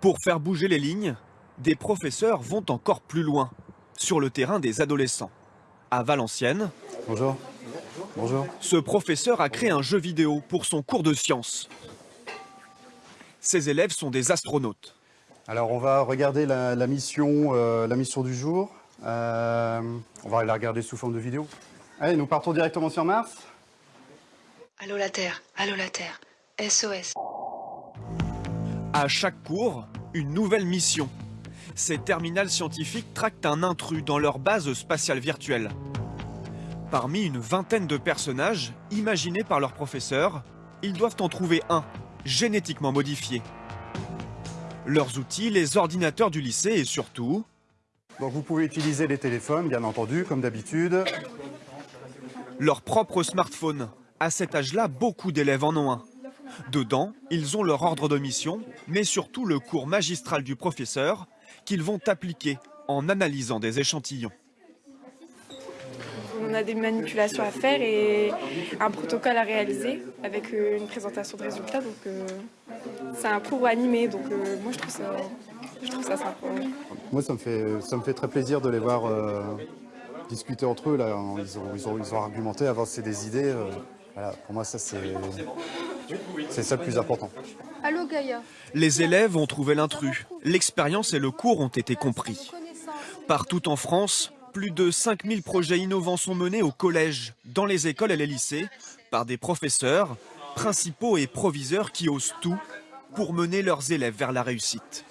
Pour faire bouger les lignes, des professeurs vont encore plus loin, sur le terrain des adolescents. À Valenciennes, Bonjour. Bonjour. ce professeur a créé un jeu vidéo pour son cours de sciences. Ses élèves sont des astronautes. Alors on va regarder la, la mission, euh, la mission du jour. Euh, on va la regarder sous forme de vidéo. Allez, nous partons directement sur Mars. Allô la Terre, allô la Terre, SOS. À chaque cours, une nouvelle mission. Ces terminales scientifiques traquent un intrus dans leur base spatiale virtuelle. Parmi une vingtaine de personnages imaginés par leurs professeurs, ils doivent en trouver un, génétiquement modifié. Leurs outils, les ordinateurs du lycée et surtout, Donc vous pouvez utiliser les téléphones, bien entendu, comme d'habitude. leur propre smartphone. À cet âge-là, beaucoup d'élèves en ont un. Dedans, ils ont leur ordre de mission, mais surtout le cours magistral du professeur qu'ils vont appliquer en analysant des échantillons. On a des manipulations à faire et un protocole à réaliser avec euh, une présentation de résultats. Donc euh, c'est un cours animé. Donc euh, moi je trouve ça, je trouve ça sympa. ouais. Moi, ça me fait, ça me fait très plaisir de les voir euh, discuter entre eux. Là. Ils, ont, ils, ont, ils ont argumenté, avancer des idées. voilà, pour moi, ça, c'est c'est ça le plus important. Allô Gaïa. Les élèves ont trouvé l'intrus. L'expérience et le cours ont été compris. Partout en France, plus de 5000 projets innovants sont menés au collège, dans les écoles et les lycées, par des professeurs, principaux et proviseurs qui osent tout pour mener leurs élèves vers la réussite.